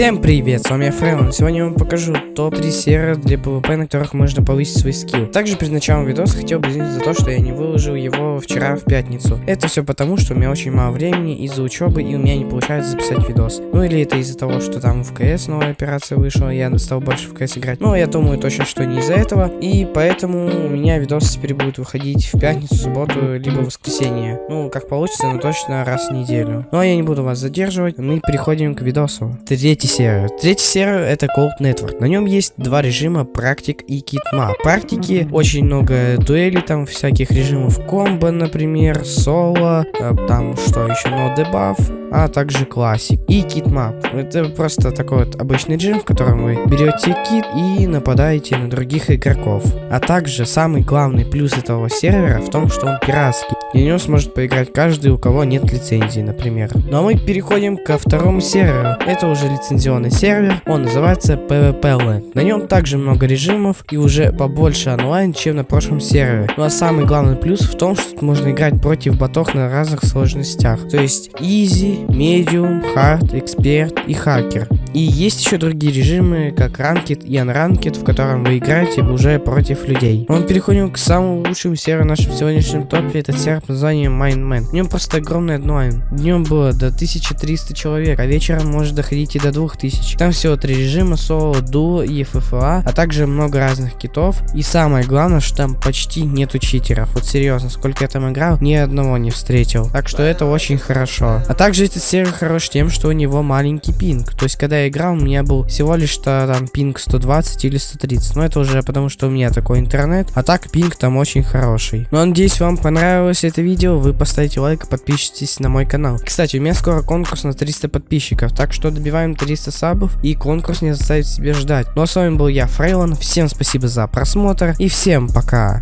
Всем привет, с вами я Фрейлон. Сегодня я вам покажу топ-3 сервера для PvP, на которых можно повысить свой скилл. Также перед началом видоса хотел бы извиниться за то, что я не выложил его вчера в пятницу. Это все потому, что у меня очень мало времени из-за учебы и у меня не получается записать видос. Ну или это из-за того, что там в КС новая операция вышла, я стал больше в КС играть. Но я думаю точно, что не из-за этого. И поэтому у меня видос теперь будет выходить в пятницу, субботу, либо воскресенье. Ну, как получится, но точно раз в неделю. Ну а я не буду вас задерживать, мы переходим к видосу. Третий сервер. Третий сервер это Cold Network. На нем есть два режима, практик и китма. Практики очень много дуэлей, там всяких режимов комбо, например, соло, э, там что еще, no debuff, а также classic. И KitMap. Это просто такой вот обычный режим, в котором вы берете kit и нападаете на других игроков. А также самый главный плюс этого сервера в том, что он пиратский. И на него сможет поиграть каждый, у кого нет лицензии, например. Ну а мы переходим ко второму серверу. Это уже лицензионный сервер, он называется PvP Land. На нем также много режимов и уже побольше онлайн, чем на прошлом сервере. Ну а самый главный плюс в том, что можно играть против ботов на разных сложностях. То есть Easy, Medium, Hard, Expert и Hacker. И есть еще другие режимы, как Ranked и Unranked, в котором вы играете уже против людей. Мы переходим к самому лучшему серверу в нашем сегодняшнем топе. Это сервер под названием Mindman. В нем просто огромный онлайн. Днем было до 1300 человек, а вечером может доходить и до 2000. Там всего три режима, соло, дуо и FFA, а также много разных китов. И самое главное, что там почти нету читеров. Вот серьезно, сколько я там играл, ни одного не встретил. Так что это очень хорошо. А также этот сервер хорош тем, что у него маленький пинг. То есть, когда я играл, у меня был всего лишь -то, там пинг 120 или 130. Но это уже потому, что у меня такой интернет. А так пинг там очень хороший. Ну, надеюсь, вам понравилось это видео. Вы поставите лайк и подпишитесь на мой канал. Кстати, у меня скоро конкурс на 300 подписчиков. Так что добиваем 300 сабов и конкурс не заставит себя ждать. Ну а с вами был я, Фрейлон. Всем спасибо за просмотр и всем пока.